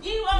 You are